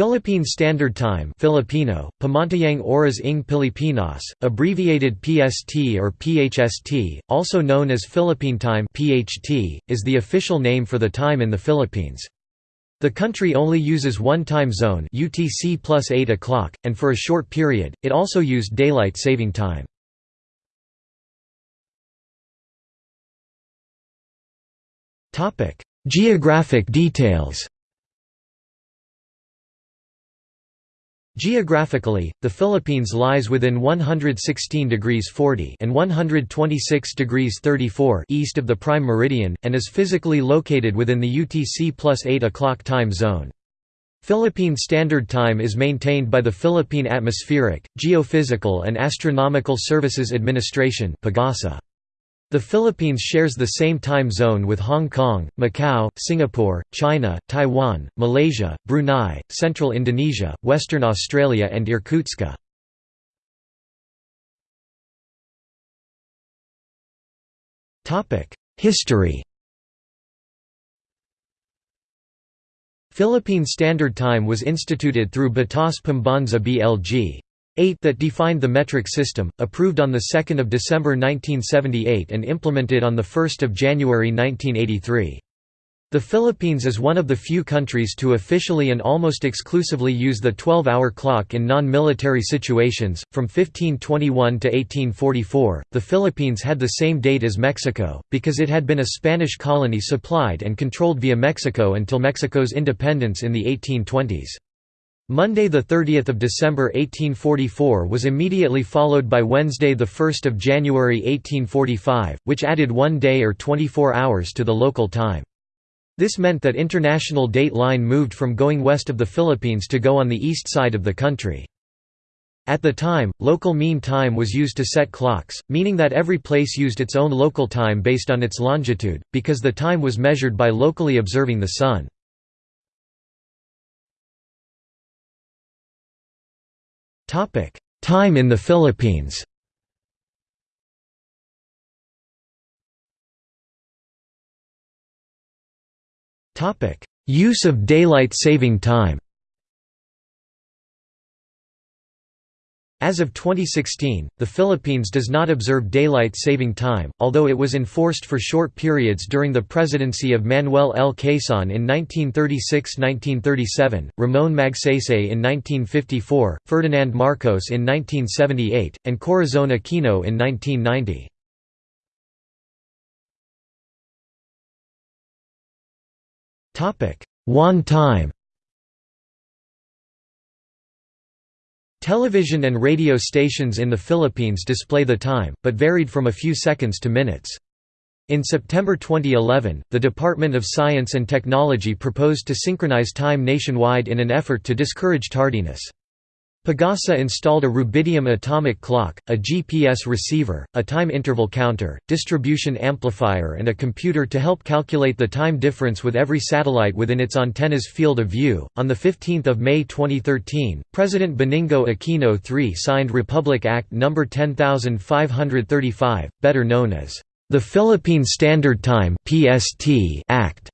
Philippine Standard Time Filipino, Pamantayang Oras ng Pilipinas, abbreviated PST or PHST, also known as Philippine Time PHT, is the official name for the time in the Philippines. The country only uses one time zone UTC plus 8 o'clock, and for a short period, it also used daylight saving time. Geographic details Geographically, the Philippines lies within 116 degrees 40 and 126 degrees 34 east of the prime meridian, and is physically located within the UTC plus 8 o'clock time zone. Philippine Standard Time is maintained by the Philippine Atmospheric, Geophysical and Astronomical Services Administration PAGASA. The Philippines shares the same time zone with Hong Kong, Macau, Singapore, China, Taiwan, Malaysia, Brunei, Central Indonesia, Western Australia and Irkutsk. History Philippine Standard Time was instituted through Batas Pambansa BLG. 8 that defined the metric system, approved on 2 December 1978 and implemented on 1 January 1983. The Philippines is one of the few countries to officially and almost exclusively use the 12-hour clock in non-military situations. From 1521 to 1844, the Philippines had the same date as Mexico, because it had been a Spanish colony supplied and controlled via Mexico until Mexico's independence in the 1820s. Monday 30 December 1844 was immediately followed by Wednesday 1 January 1845, which added one day or 24 hours to the local time. This meant that international date line moved from going west of the Philippines to go on the east side of the country. At the time, local mean time was used to set clocks, meaning that every place used its own local time based on its longitude, because the time was measured by locally observing the sun. Time in the Philippines. Use of daylight saving time. As of 2016, the Philippines does not observe daylight saving time, although it was enforced for short periods during the presidency of Manuel L. Quezon in 1936–1937, Ramon Magsaysay in 1954, Ferdinand Marcos in 1978, and Corazon Aquino in 1990. One time Television and radio stations in the Philippines display the time, but varied from a few seconds to minutes. In September 2011, the Department of Science and Technology proposed to synchronize time nationwide in an effort to discourage tardiness. Pagasa installed a rubidium atomic clock, a GPS receiver, a time interval counter, distribution amplifier and a computer to help calculate the time difference with every satellite within its antenna's field of view. On 15 May 2013, President Benigno Aquino III signed Republic Act No. 10535, better known as the Philippine Standard Time (PST) Act,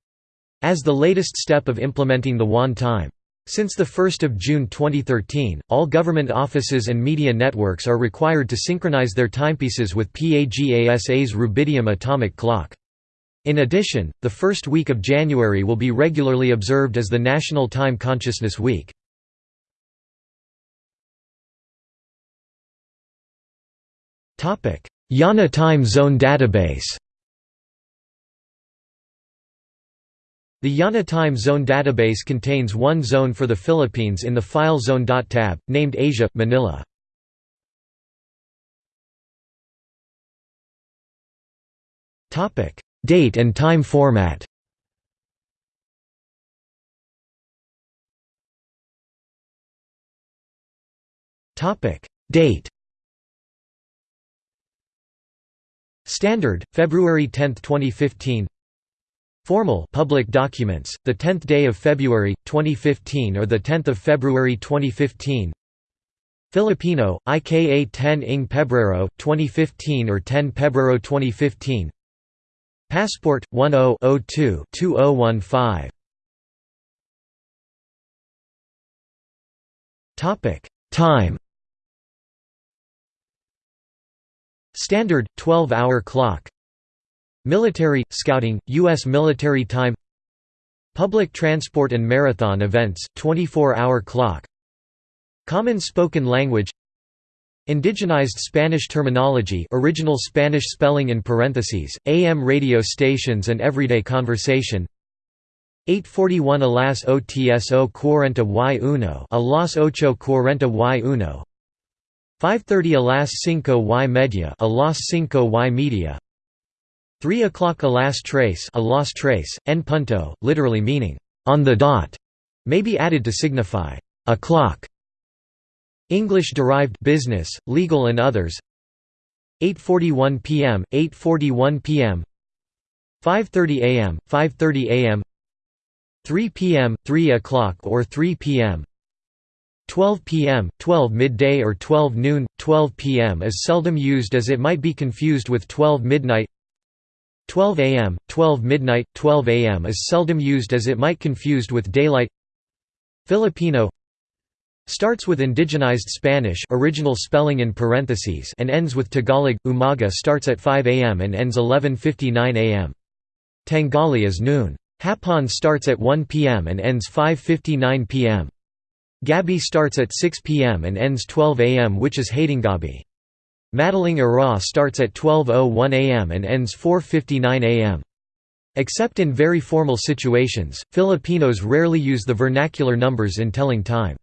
as the latest step of implementing the Juan time. Since 1 June 2013, all government offices and media networks are required to synchronize their timepieces with PAGASA's rubidium atomic clock. In addition, the first week of January will be regularly observed as the National Time Consciousness Week. IANA Time Zone Database The IANA Time Zone database contains one zone for the Philippines in the File Zone tab, named Asia, Manila. Date and time format. Date. Standard, February 10, 2015 Formal public documents, the 10th day of February 2015 or the 10th of February 2015. Filipino, IKA 10 ing Pebrero 2015 or 10 Pebrero 2015. Passport 10-02-2015 Time Standard 12-hour clock Military scouting US military time Public transport and marathon events 24-hour clock Common spoken language Indigenized Spanish terminology original Spanish spelling in parentheses, AM radio stations and everyday conversation 841 a las OTSO cuarenta y uno a las ocho cuarenta y uno 530 a las cinco y media a las cinco y media 3 o'clock a las tres a las trace, en punto, literally meaning, on the dot, may be added to signify, a clock. English-derived business, legal and others 8.41 p.m., 8.41 p.m. 5.30 a.m., 5.30 a.m. 3 p.m., 3 o'clock or 3 p.m. 12 p.m., 12 midday or 12 noon, 12 p.m. is seldom used as it might be confused with 12 midnight 12 a.m., 12 midnight, 12 a.m. is seldom used as it might confused with daylight Filipino starts with indigenized Spanish original spelling in parentheses and ends with Tagalog. Umaga starts at 5 a.m. and ends 11:59 a.m. Tangali is noon. Hapon starts at 1 p.m. and ends 5:59 p.m. Gabi starts at 6 p.m. and ends 12 a.m. which is Hatinggabi. Madaling Araw starts at 12.01 am and ends 4.59 am. Except in very formal situations, Filipinos rarely use the vernacular numbers in telling time.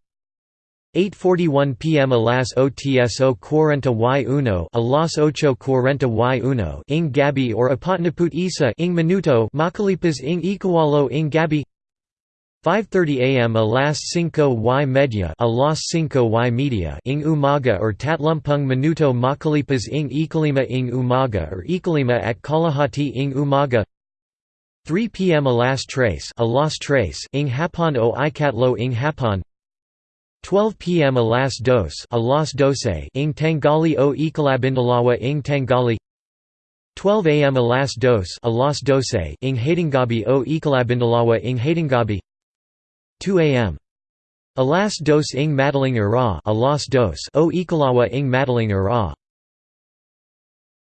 8.41 pm Alas las otso cuarenta y uno a las ocho cuarenta y uno ing gabi or apatnaput isa ing minuto makalipas ing ikawalo ing gabi 5.30 am a las cinco y media a las cinco y media ing umaga or tatlumpung minuto makalipas ing ikalima ing umaga or ikalima at kalahati ing umaga. 3 pm a las tres a las tres ing hapon o ikatlo ing hapon 12 pm a las dos doce ing tangali o ikalabindalawa ing tangali. 12 am alas las dos a las doce ing hatinggabi o ikalabindalawa ing hatinggabi 2 am. Alas dos ing madaling ara alas dos o ikalawa ing madaling ara